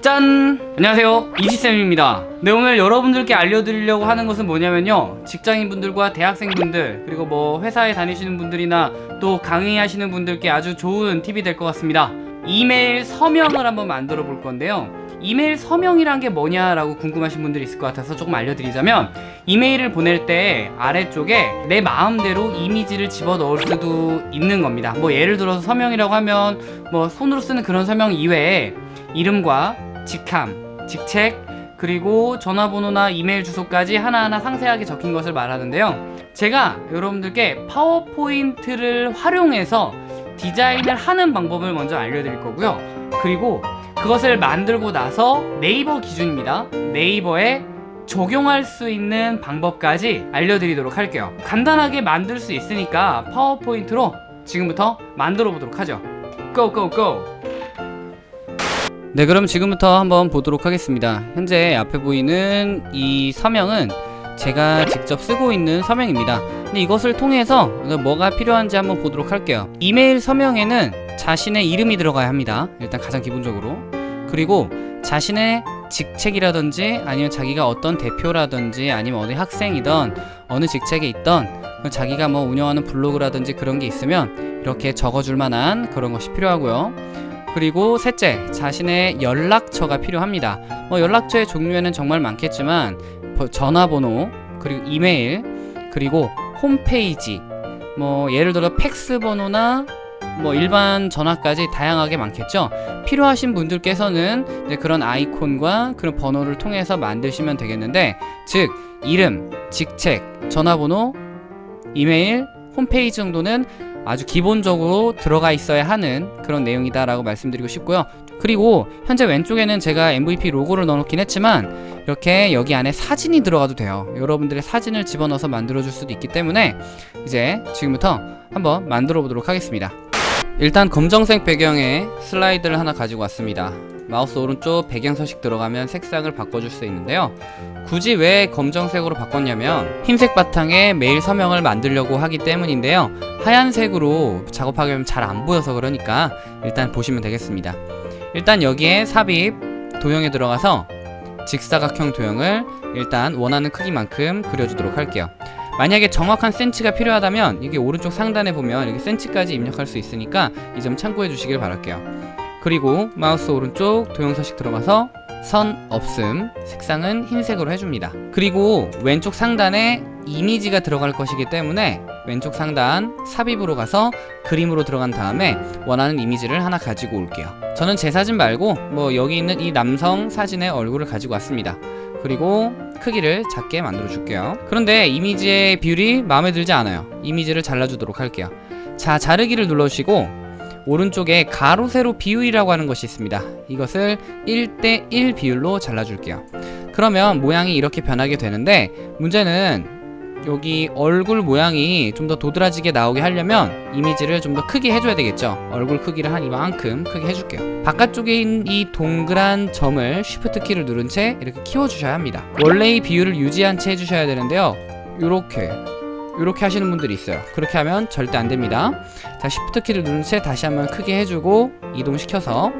짠! 안녕하세요. 이지쌤입니다. 네 오늘 여러분들께 알려드리려고 하는 것은 뭐냐면요. 직장인분들과 대학생분들 그리고 뭐 회사에 다니시는 분들이나 또 강의하시는 분들께 아주 좋은 팁이 될 것 같습니다. 이메일 서명을 한번 만들어 볼 건데요. 이메일 서명이란 게 뭐냐라고 궁금하신 분들이 있을 것 같아서 조금 알려드리자면 이메일을 보낼 때 아래쪽에 내 마음대로 이미지를 집어넣을 수도 있는 겁니다. 뭐 예를 들어서 서명이라고 하면 뭐 손으로 쓰는 그런 서명 이외에 이름과 직함, 직책, 그리고 전화번호나 이메일 주소까지 하나하나 상세하게 적힌 것을 말하는데요. 제가 여러분들께 파워포인트를 활용해서 디자인을 하는 방법을 먼저 알려드릴 거고요. 그리고 그것을 만들고 나서 네이버 기준입니다. 네이버에 적용할 수 있는 방법까지 알려드리도록 할게요. 간단하게 만들 수 있으니까 파워포인트로 지금부터 만들어 보도록 하죠. 고고고 네 그럼 지금부터 한번 보도록 하겠습니다. 현재 앞에 보이는 이 서명은 제가 직접 쓰고 있는 서명입니다. 근데 이것을 통해서 뭐가 필요한지 한번 보도록 할게요. 이메일 서명에는 자신의 이름이 들어가야 합니다. 일단 가장 기본적으로. 그리고 자신의 직책이라든지 아니면 자기가 어떤 대표라든지 아니면 어디 학생이던 어느 직책에 있던 자기가 뭐 운영하는 블로그라든지 그런 게 있으면 이렇게 적어줄 만한 그런 것이 필요하고요 그리고 셋째, 자신의 연락처가 필요합니다. 뭐 연락처의 종류에는 정말 많겠지만 전화번호, 그리고 이메일, 그리고 홈페이지, 뭐 예를 들어 팩스 번호나 뭐 일반 전화까지 다양하게 많겠죠 필요하신 분들께서는 그런 아이콘과 그런 번호를 통해서 만드시면 되겠는데 즉 이름, 직책, 전화번호, 이메일, 홈페이지 정도는 아주 기본적으로 들어가 있어야 하는 그런 내용이다 라고 말씀드리고 싶고요. 그리고 현재 왼쪽에는 제가 MVP 로고를 넣어놓긴 했지만 이렇게 여기 안에 사진이 들어가도 돼요. 여러분들의 사진을 집어넣어서 만들어 줄 수도 있기 때문에 이제 지금부터 한번 만들어 보도록 하겠습니다. 일단 검정색 배경에 슬라이드를 하나 가지고 왔습니다 마우스 오른쪽 배경 서식 들어가면 색상을 바꿔줄 수 있는데요. 굳이 왜 검정색으로 바꿨냐면 흰색 바탕에 메일 서명을 만들려고 하기 때문인데요. 하얀색으로 작업하게 하면 잘 안 보여서 그러니까 일단 보시면 되겠습니다. 일단 여기에 삽입 도형에 들어가서 직사각형 도형을 일단 원하는 크기만큼 그려주도록 할게요. 만약에 정확한 센치가 필요하다면 이게 오른쪽 상단에 보면 여기 센치까지 입력할 수 있으니까 이 점 참고해 주시길 바랄게요 그리고 마우스 오른쪽 도형서식 들어가서 선 없음 색상은 흰색으로 해줍니다. 그리고 왼쪽 상단에 이미지가 들어갈 것이기 때문에 왼쪽 상단 삽입으로 가서 그림으로 들어간 다음에 원하는 이미지를 하나 가지고 올게요. 저는 제 사진 말고 뭐 여기 있는 이 남성 사진의 얼굴을 가지고 왔습니다. 그리고 크기를 작게 만들어 줄게요. 그런데 이미지의 비율이 마음에 들지 않아요. 이미지를 잘라주도록 할게요. 자 자르기를 눌러주시고 오른쪽에 가로 세로 비율이라고 하는 것이 있습니다. 이것을 1대1 비율로 잘라줄게요. 그러면 모양이 이렇게 변하게 되는데 문제는 여기 얼굴 모양이 좀 더 도드라지게 나오게 하려면 이미지를 좀 더 크게 해줘야 되겠죠. 얼굴 크기를 한 이만큼 크게 해줄게요. 바깥쪽에 있는 이 동그란 점을 쉬프트 키를 누른 채 이렇게 키워주셔야 합니다. 원래의 비율을 유지한 채 해주셔야 되는데요. 이렇게 이렇게 하시는 분들이 있어요. 그렇게 하면 절대 안됩니다. 자 쉬프트 키를 누른 채 다시 한번 크게 해주고 이동시켜서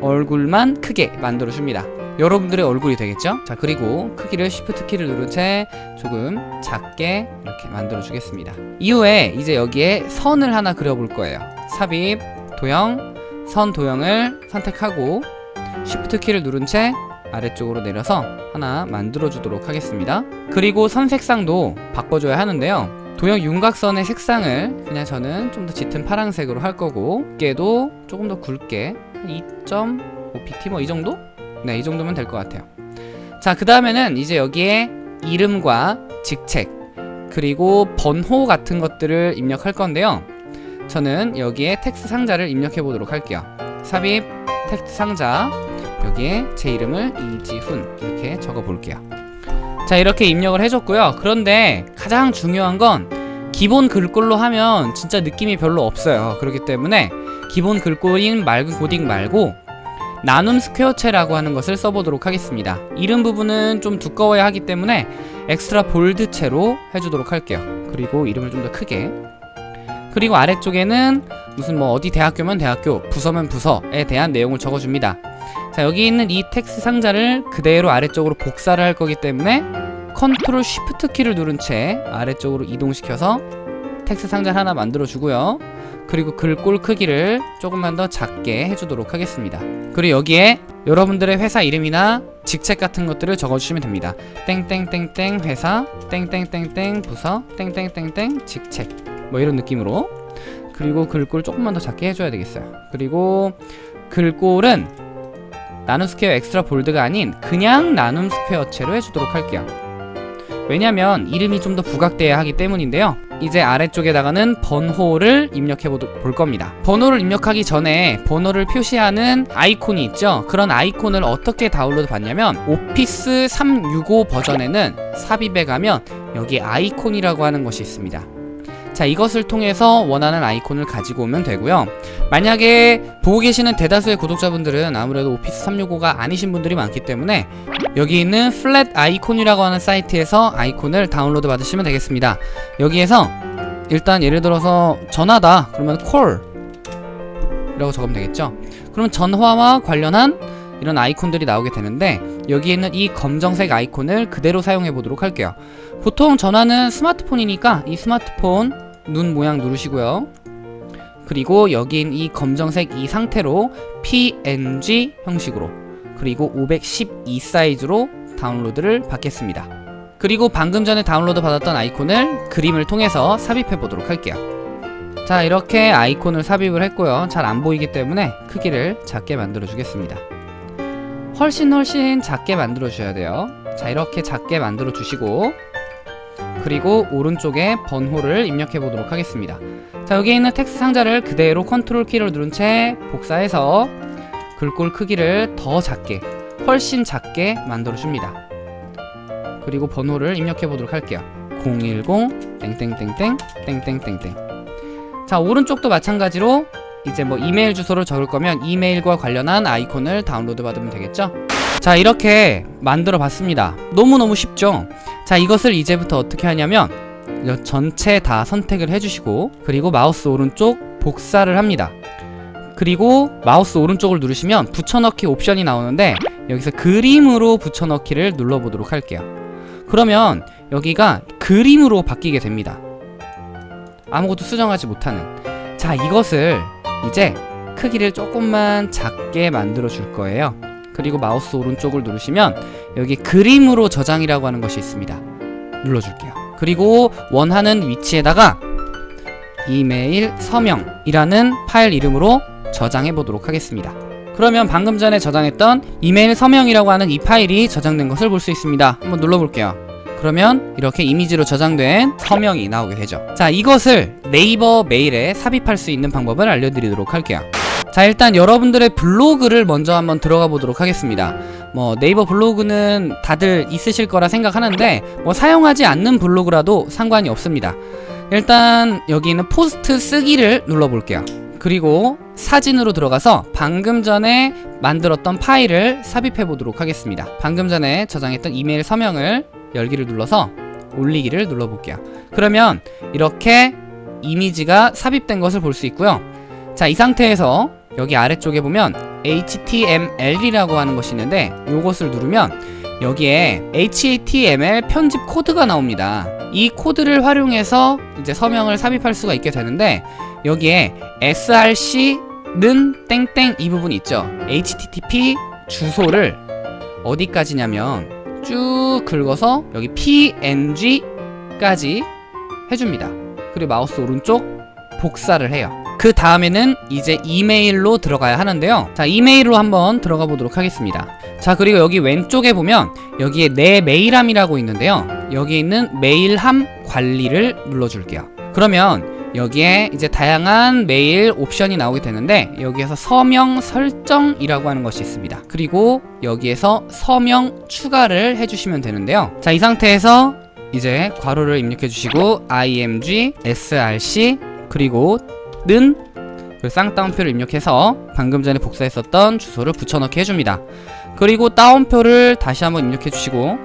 얼굴만 크게 만들어 줍니다. 여러분들의 얼굴이 되겠죠? 자 그리고 크기를 쉬프트 키를 누른 채 조금 작게 이렇게 만들어 주겠습니다. 이후에 이제 여기에 선을 하나 그려 볼 거예요. 삽입 도형 선 도형을 선택하고 쉬프트 키를 누른 채 아래쪽으로 내려서 하나 만들어 주도록 하겠습니다. 그리고 선 색상도 바꿔줘야 하는데요. 도형 윤곽선의 색상을 그냥 저는 좀 더 짙은 파란색으로 할 거고 두께도 조금 더 굵게 2.5pt 뭐 이 정도? 네 이 정도면 될 것 같아요. 자 그 다음에는 이제 여기에 이름과 직책 그리고 번호 같은 것들을 입력할 건데요. 저는 여기에 텍스트 상자를 입력해 보도록 할게요. 삽입 텍스트 상자 여기에 제 이름을 이지훈 이렇게 적어 볼게요. 자 이렇게 입력을 해줬고요. 그런데 가장 중요한 건 기본 글꼴로 하면 진짜 느낌이 별로 없어요. 그렇기 때문에 기본 글꼴인 맑은 고딕 말고 나눔 스퀘어체라고 하는 것을 써보도록 하겠습니다. 이름 부분은 좀 두꺼워야 하기 때문에 extra bold체로 해주도록 할게요. 그리고 이름을 좀 더 크게. 그리고 아래쪽에는 무슨 뭐 어디 대학교면 대학교 부서면 부서에 대한 내용을 적어줍니다 자 여기 있는 이 텍스트 상자를 그대로 아래쪽으로 복사를 할 거기 때문에 control shift 키를 누른 채 아래쪽으로 이동시켜서 텍스트 상자 하나 만들어 주고요. 그리고 글꼴 크기를 조금만 더 작게 해주도록 하겠습니다. 그리고 여기에 여러분들의 회사 이름이나 직책 같은 것들을 적어주시면 됩니다. 땡땡땡땡 회사 땡땡땡땡 부서 땡땡땡땡 직책. 뭐 이런 느낌으로. 그리고 글꼴 조금만 더 작게 해줘야 되겠어요. 그리고 글꼴은 나눔 스퀘어 extra bold가 아닌 그냥 나눔 스퀘어체로 해주도록 할게요. 왜냐면 이름이 좀 더 부각돼야 하기 때문인데요. 이제 아래쪽에다가는 번호를 입력해 볼 겁니다. 번호를 입력하기 전에 번호를 표시하는 아이콘이 있죠. 그런 아이콘을 어떻게 다운로드 받냐면 오피스 365 버전에는 삽입에 가면 여기 아이콘이라고 하는 것이 있습니다 자 이것을 통해서 원하는 아이콘을 가지고 오면 되고요. 만약에 보고 계시는 대다수의 구독자분들은 아무래도 오피스 365가 아니신 분들이 많기 때문에 여기 있는 플랫 아이콘이라고 하는 사이트에서 아이콘을 다운로드 받으시면 되겠습니다. 여기에서 일단 예를 들어서 전화다 그러면 콜 이라고 적으면 되겠죠? 그러면 전화와 관련한 이런 아이콘들이 나오게 되는데 여기에 있는 이 검정색 아이콘을 그대로 사용해 보도록 할게요. 보통 전화는 스마트폰이니까 이 스마트폰 눈 모양 누르시고요. 그리고 여긴 이 검정색 이 상태로 PNG 형식으로 그리고 512 사이즈로 다운로드를 받겠습니다. 그리고 방금 전에 다운로드 받았던 아이콘을 그림을 통해서 삽입해 보도록 할게요. 자 이렇게 아이콘을 삽입을 했고요. 잘 안 보이기 때문에 크기를 작게 만들어 주겠습니다. 훨씬 훨씬 작게 만들어 주셔야 돼요. 자 이렇게 작게 만들어 주시고 그리고 오른쪽에 번호를 입력해 보도록 하겠습니다. 자 여기 있는 텍스트 상자를 그대로 컨트롤 키를 누른 채 복사해서 글꼴 크기를 더 작게 훨씬 작게 만들어 줍니다. 그리고 번호를 입력해 보도록 할게요. 010 땡땡땡땡 땡땡땡땡. 자 오른쪽도 마찬가지로 이제 뭐 이메일 주소를 적을 거면 이메일과 관련한 아이콘을 다운로드 받으면 되겠죠 자 이렇게 만들어 봤습니다. 너무너무 쉽죠? 자 이것을 이제부터 어떻게 하냐면 전체 다 선택을 해주시고 그리고 마우스 오른쪽 복사를 합니다. 그리고 마우스 오른쪽을 누르시면 붙여넣기 옵션이 나오는데 여기서 그림으로 붙여넣기를 눌러보도록 할게요. 그러면 여기가 그림으로 바뀌게 됩니다. 아무것도 수정하지 못하는. 자 이것을 이제 크기를 조금만 작게 만들어 줄 거예요 그리고 마우스 오른쪽을 누르시면 여기 그림으로 저장이라고 하는 것이 있습니다. 눌러줄게요. 그리고 원하는 위치에다가 이메일 서명이라는 파일 이름으로 저장해 보도록 하겠습니다. 그러면 방금 전에 저장했던 이메일 서명이라고 하는 이 파일이 저장된 것을 볼 수 있습니다. 한번 눌러볼게요. 그러면 이렇게 이미지로 저장된 서명이 나오게 되죠. 자 이것을 네이버 메일에 삽입할 수 있는 방법을 알려드리도록 할게요 자 일단 여러분들의 블로그를 먼저 한번 들어가 보도록 하겠습니다. 뭐 네이버 블로그는 다들 있으실 거라 생각하는데 뭐 사용하지 않는 블로그라도 상관이 없습니다. 일단 여기 있는 포스트 쓰기를 눌러 볼게요. 그리고 사진으로 들어가서 방금 전에 만들었던 파일을 삽입해 보도록 하겠습니다. 방금 전에 저장했던 이메일 서명을 열기를 눌러서 올리기를 눌러 볼게요. 그러면 이렇게 이미지가 삽입된 것을 볼 수 있고요. 자 이 상태에서 여기 아래쪽에 보면 HTML이라고 하는 것이 있는데 이것을 누르면 여기에 HTML 편집 코드가 나옵니다. 이 코드를 활용해서 이제 서명을 삽입할 수가 있게 되는데 여기에 src는 땡땡 이 부분 있죠. Http 주소를 어디까지냐면 쭉 긁어서 여기 png까지 해줍니다. 그리고 마우스 오른쪽 복사를 해요 그 다음에는 이제 이메일로 들어가야 하는데요. 자 이메일로 한번 들어가 보도록 하겠습니다. 자 그리고 여기 왼쪽에 보면 여기에 내 메일함이라고 있는데요. 여기 있는 메일함 관리를 눌러줄게요. 그러면 여기에 이제 다양한 메일 옵션이 나오게 되는데 여기에서 서명 설정이라고 하는 것이 있습니다. 그리고 여기에서 서명 추가를 해주시면 되는데요. 자 이 상태에서 이제 괄호를 입력해 주시고 img src 그리고 는 쌍따옴표를 입력해서 방금 전에 복사했었던 주소를 붙여넣기 해줍니다. 그리고 따옴표를 다시 한번 입력해 주시고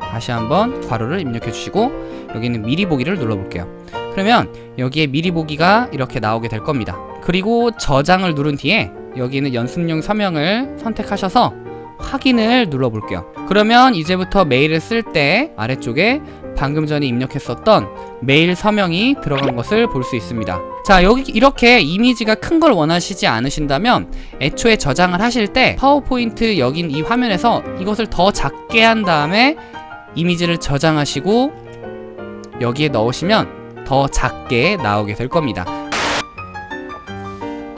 다시 한번 괄호를 입력해 주시고 여기 있는 미리 보기를 눌러 볼게요. 그러면 여기에 미리 보기가 이렇게 나오게 될 겁니다. 그리고 저장을 누른 뒤에 여기는 연습용 서명을 선택하셔서 확인을 눌러 볼게요. 그러면 이제부터 메일을 쓸 때 아래쪽에 방금 전에 입력했었던 메일 서명이 들어간 것을 볼 수 있습니다. 자, 여기 이렇게 이미지가 큰 걸 원하시지 않으신다면 애초에 저장을 하실 때 파워포인트 여긴 이 화면에서 이것을 더 작게 한 다음에 이미지를 저장하시고 여기에 넣으시면 더 작게 나오게 될 겁니다.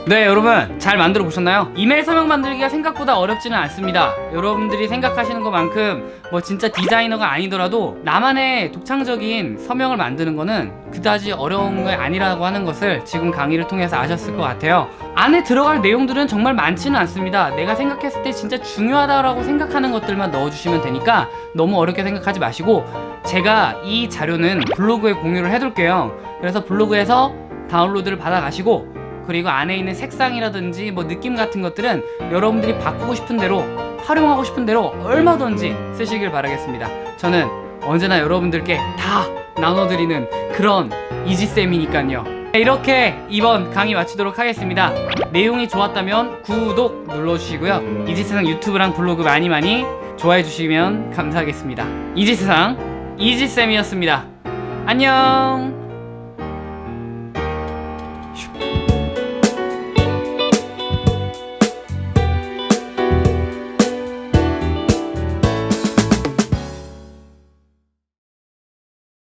네 여러분. 잘 만들어 보셨나요? 이메일 서명 만들기가 생각보다 어렵지는 않습니다. 여러분들이 생각하시는 것만큼 뭐 진짜 디자이너가 아니더라도 나만의 독창적인 서명을 만드는 거는 그다지 어려운 게 아니라고 하는 것을 지금 강의를 통해서 아셨을 것 같아요. 안에 들어갈 내용들은 정말 많지는 않습니다. 내가 생각했을 때 진짜 중요하다고 생각하는 것들만 넣어주시면 되니까 너무 어렵게 생각하지 마시고 제가 이 자료는 블로그에 공유를 해둘게요. 그래서 블로그에서 다운로드를 받아 가시고 그리고 안에 있는 색상이라든지 뭐 느낌 같은 것들은 여러분들이 바꾸고 싶은 대로 활용하고 싶은 대로 얼마든지 쓰시길 바라겠습니다. 저는 언제나 여러분들께 다 나눠드리는 그런 이지쌤이니까요. 네, 이렇게 이번 강의 마치도록 하겠습니다. 내용이 좋았다면 구독 눌러주시고요. 이지세상 유튜브랑 블로그 많이 많이 좋아해 주시면 감사하겠습니다. 이지세상 이지쌤이었습니다. 안녕! 슉.